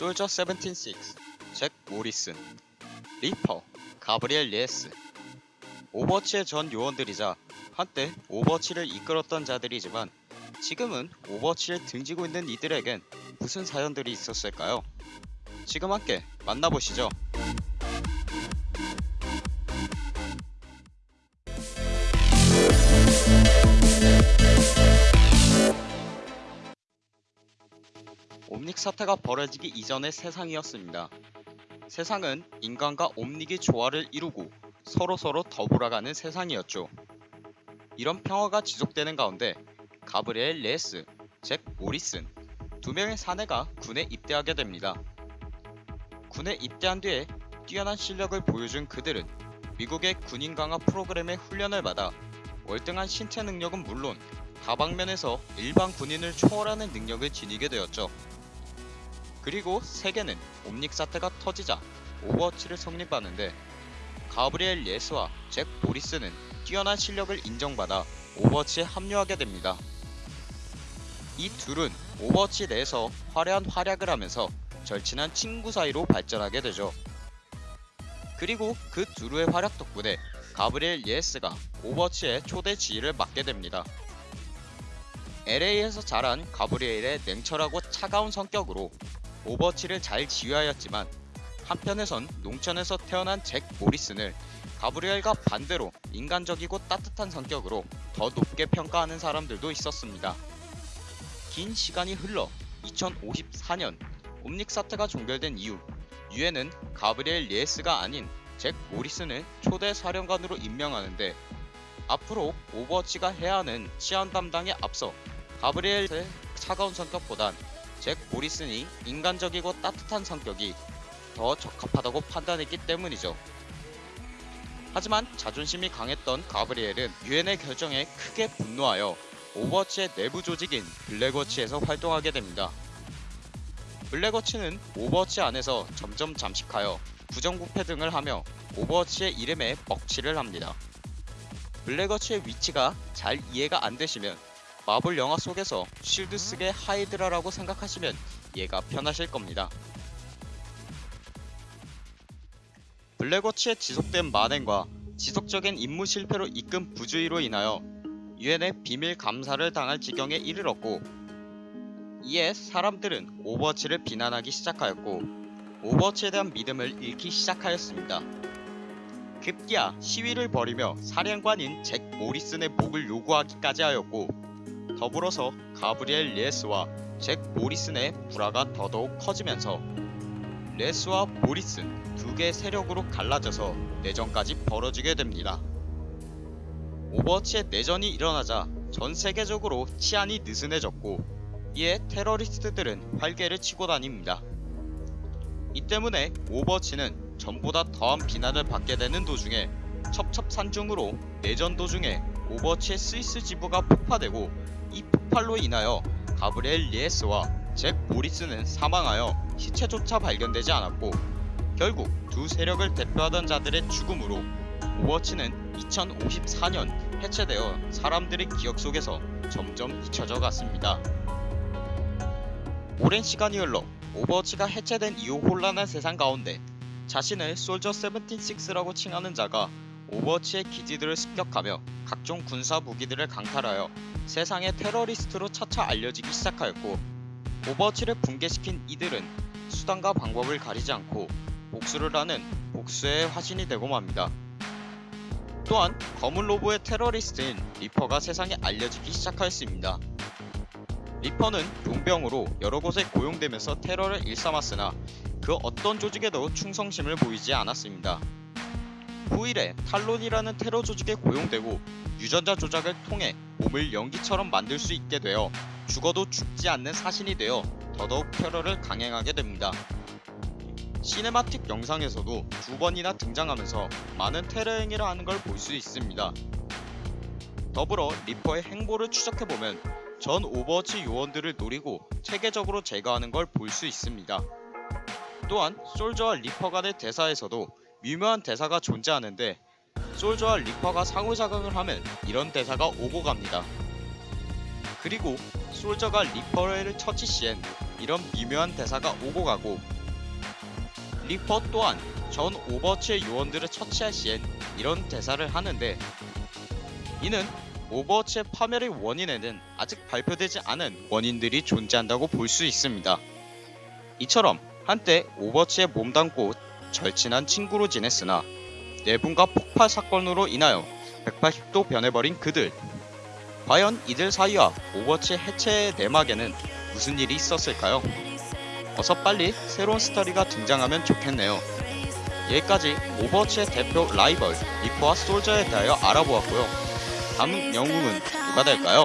솔저 76, 잭 모리슨, 리퍼, 가브리엘 레예스 오버워치의 전 요원들이자 한때 오버워치를 이끌었던 자들이지만 지금은 오버워치를 등지고 있는 이들에겐 무슨 사연들이 있었을까요? 지금 함께 만나보시죠. 옴닉 사태가 벌어지기 이전의 세상이었습니다. 세상은 인간과 옴닉이 조화를 이루고 서로서로 더불어가는 세상이었죠. 이런 평화가 지속되는 가운데 가브리엘 레예스, 잭 모리슨 두 명의 사내가 군에 입대하게 됩니다. 군에 입대한 뒤에 뛰어난 실력을 보여준 그들은 미국의 군인 강화 프로그램의 훈련을 받아 월등한 신체 능력은 물론 다방면에서 일반 군인을 초월하는 능력을 지니게 되었죠. 그리고 세계는 옴닉 사태가 터지자 오버워치를 성립하는데 가브리엘 레예스와 잭 모리슨은 뛰어난 실력을 인정받아 오버워치에 합류하게 됩니다. 이 둘은 오버워치 내에서 화려한 활약을 하면서 절친한 친구 사이로 발전하게 되죠. 그리고 그 둘의 활약 덕분에 가브리엘 레예스가 오버워치의 초대 지휘를 맡게 됩니다. LA에서 자란 가브리엘의 냉철하고 차가운 성격으로 오버워치를 잘 지휘하였지만 한편에선 농촌에서 태어난 잭 모리슨을 가브리엘과 반대로 인간적이고 따뜻한 성격으로 더 높게 평가하는 사람들도 있었습니다. 긴 시간이 흘러 2054년 옴닉 사태가 종결된 이후 유엔은 가브리엘 레예스가 아닌 잭 모리슨을 초대 사령관으로 임명하는데 앞으로 오버워치가 해야 하는 치안 담당에 앞서 가브리엘의 차가운 성격보단 잭 모리슨이 인간적이고 따뜻한 성격이 더 적합하다고 판단했기 때문이죠. 하지만 자존심이 강했던 가브리엘은 유엔의 결정에 크게 분노하여 오버워치의 내부 조직인 블랙워치에서 활동하게 됩니다. 블랙워치는 오버워치 안에서 점점 잠식하여 부정부패 등을 하며 오버워치의 이름에 먹칠을 합니다. 블랙워치의 위치가 잘 이해가 안 되시면 마블 영화 속에서 쉴드 속의 하이드라라고 생각하시면 이해가 편하실 겁니다. 블랙워치의 지속된 만행과 지속적인 임무 실패로 이끈 부주의로 인하여 유엔의 비밀 감사를 당할 지경에 이르렀고 이에 사람들은 오버워치를 비난하기 시작하였고 오버워치에 대한 믿음을 잃기 시작하였습니다. 급기야 시위를 벌이며 사령관인 잭 모리슨의 목을 요구하기까지 하였고 더불어서 가브리엘 레예스와 잭 모리슨의 불화가 더더욱 커지면서 레예스와 모리슨 두 개의 세력으로 갈라져서 내전까지 벌어지게 됩니다. 오버워치의 내전이 일어나자 전 세계적으로 치안이 느슨해졌고 이에 테러리스트들은 활개를 치고 다닙니다. 이 때문에 오버워치는 전보다 더한 비난을 받게 되는 도중에 첩첩산중으로 내전 도중에 오버워치의 스위스 지부가 폭파되고 이 폭발로 인하여 가브리엘 레예스와 잭 모리슨은 사망하여 시체조차 발견되지 않았고 결국 두 세력을 대표하던 자들의 죽음으로 오버워치는 2054년 해체되어 사람들의 기억 속에서 점점 잊혀져 갔습니다. 오랜 시간이 흘러 오버워치가 해체된 이후 혼란한 세상 가운데 자신을 솔저 76라고 칭하는 자가 오버워치의 기지들을 습격하며 각종 군사 무기들을 강탈하여 세상의 테러리스트로 차차 알려지기 시작하였고 오버워치를 붕괴시킨 이들은 수단과 방법을 가리지 않고 복수를 하는 복수의 화신이 되고 맙니다. 또한 검은 로브의 테러리스트인 리퍼가 세상에 알려지기 시작하였습니다. 리퍼는 용병으로 여러 곳에 고용되면서 테러를 일삼았으나 그 어떤 조직에도 충성심을 보이지 않았습니다. 후일에 탈론이라는 테러 조직에 고용되고 유전자 조작을 통해 몸을 연기처럼 만들 수 있게 되어 죽어도 죽지 않는 사신이 되어 더더욱 테러를 강행하게 됩니다. 시네마틱 영상에서도 두 번이나 등장하면서 많은 테러 행위를 하는 걸 볼 수 있습니다. 더불어 리퍼의 행보를 추적해보면 전 오버워치 요원들을 노리고 체계적으로 제거하는 걸 볼 수 있습니다. 또한 솔저와 리퍼 간의 대사에서도 미묘한 대사가 존재하는데 솔저와 리퍼가 상호작용을 하면 이런 대사가 오고 갑니다. 그리고 솔저가 리퍼를 처치 시엔 이런 미묘한 대사가 오고 가고 리퍼 또한 전 오버워치의 요원들을 처치할 시엔 이런 대사를 하는데 이는 오버워치의 파멸의 원인에는 아직 발표되지 않은 원인들이 존재한다고 볼 수 있습니다. 이처럼 한때 오버워치에 몸담고 절친한 친구로 지냈으나 내분과 폭발 사건으로 인하여 180도 변해버린 그들 과연 이들 사이와 오버워치 해체의 내막에는 무슨 일이 있었을까요? 어서 빨리 새로운 스토리가 등장하면 좋겠네요. 여기까지 오버워치의 대표 라이벌 리퍼와 솔저에 대하여 알아보았고요. 다음 영웅은 누가 될까요?